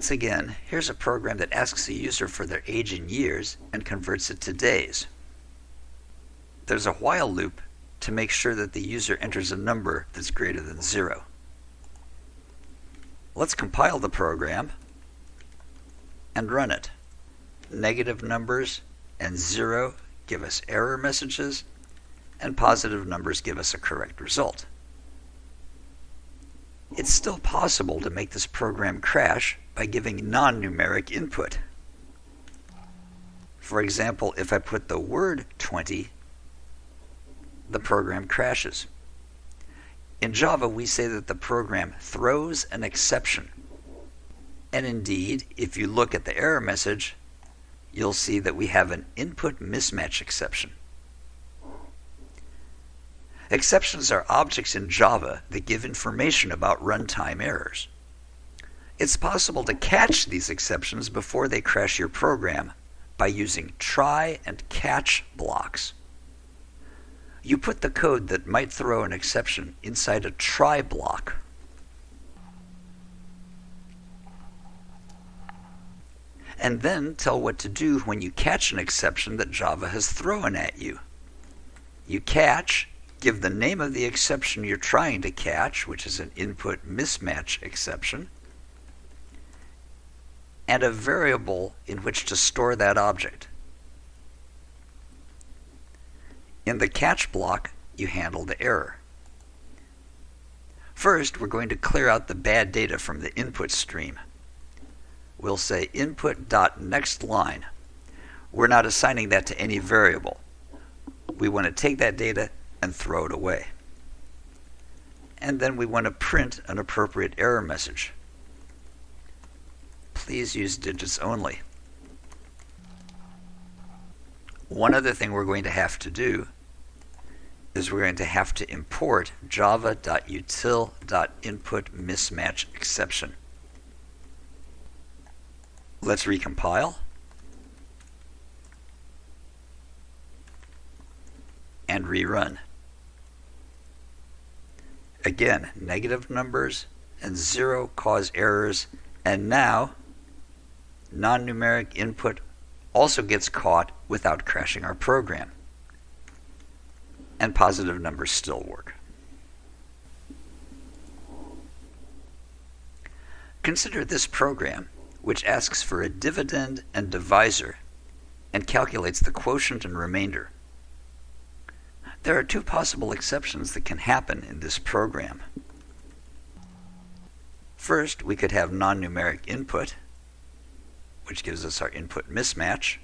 Once again, here's a program that asks the user for their age in years and converts it to days. There's a while loop to make sure that the user enters a number that's greater than zero. Let's compile the program and run it. Negative numbers and zero give us error messages, and positive numbers give us a correct result. It's still possible to make this program crash by giving non-numeric input. For example, if I put the word 20, the program crashes. In Java, we say that the program throws an exception. And indeed, if you look at the error message, you'll see that we have an input mismatch exception. Exceptions are objects in Java that give information about runtime errors. It's possible to catch these exceptions before they crash your program by using try and catch blocks. You put the code that might throw an exception inside a try block. And then tell what to do when you catch an exception that Java has thrown at you. You catch, give the name of the exception you're trying to catch, which is an input mismatch exception, and a variable in which to store that object. In the catch block, you handle the error. First, we're going to clear out the bad data from the input stream. We'll say input.nextLine. We're not assigning that to any variable. We want to take that data and throw it away. And then we want to print an appropriate error message. Please use digits only. One other thing we're going to have to do is we're going to have to import java.util.input mismatch exception. Let's recompile. And rerun. Again, negative numbers and zero cause errors, and now non-numeric input also gets caught without crashing our program. And positive numbers still work. Consider this program, which asks for a dividend and divisor and calculates the quotient and remainder. There are two possible exceptions that can happen in this program. First, we could have non-numeric input, which gives us our input mismatch.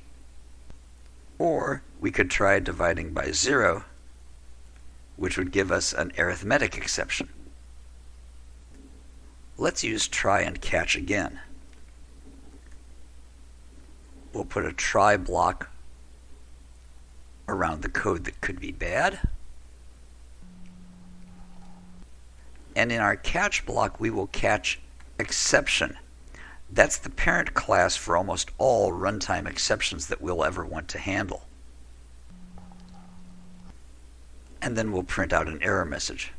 Or we could try dividing by zero, which would give us an arithmetic exception. Let's use try and catch again. We'll put a try block around the code that could be bad. And in our catch block, we will catch exception. That's the parent class for almost all runtime exceptions that we'll ever want to handle. And then we'll print out an error message.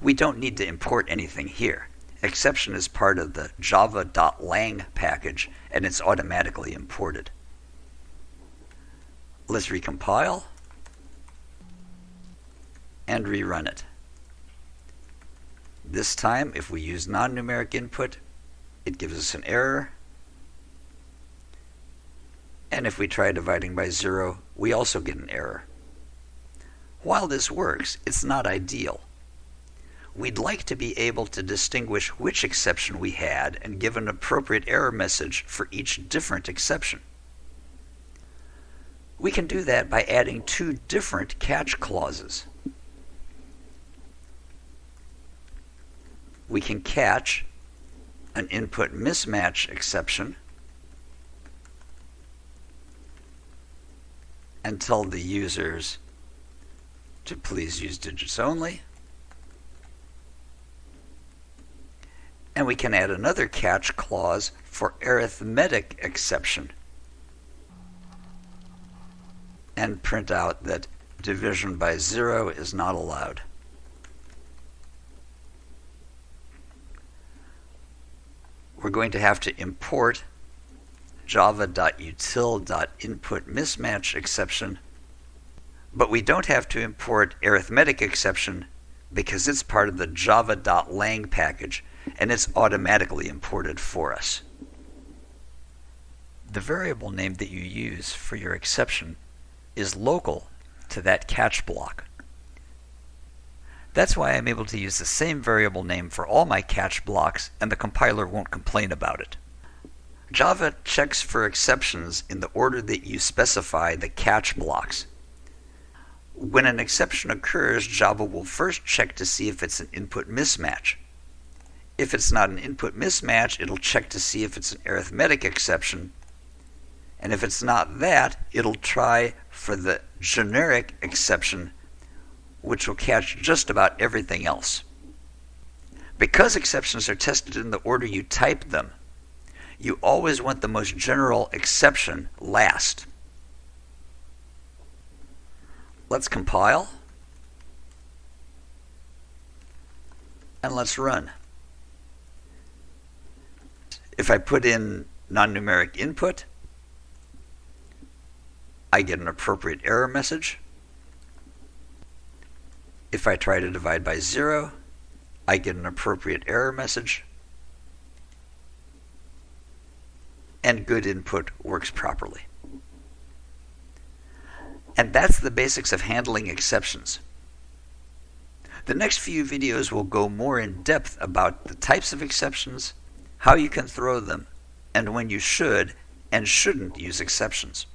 We don't need to import anything here. Exception is part of the java.lang package and it's automatically imported. Let's recompile and rerun it. This time, if we use non-numeric input, it gives us an error. And if we try dividing by zero, we also get an error. While this works, it's not ideal. We'd like to be able to distinguish which exception we had and give an appropriate error message for each different exception. We can do that by adding two different catch clauses. We can catch an input mismatch exception and tell the users to please use digits only. And we can add another catch clause for arithmetic exception and print out that division by zero is not allowed. We're going to have to import java.util.inputMismatch exception, but we don't have to import arithmetic exception because it's part of the java.lang package and it's automatically imported for us. The variable name that you use for your exception is local to that catch block. That's why I'm able to use the same variable name for all my catch blocks and the compiler won't complain about it. Java checks for exceptions in the order that you specify the catch blocks. When an exception occurs, Java will first check to see if it's an input mismatch. If it's not an input mismatch, it'll check to see if it's an arithmetic exception. And if it's not that, it'll try for the generic exception, which will catch just about everything else. Because exceptions are tested in the order you type them, you always want the most general exception last. Let's compile. And let's run. If I put in non-numeric input, I get an appropriate error message. If I try to divide by zero, I get an appropriate error message. and good input works properly. And that's the basics of handling exceptions. The next few videos will go more in depth about the types of exceptions, how you can throw them, and when you should and shouldn't use exceptions.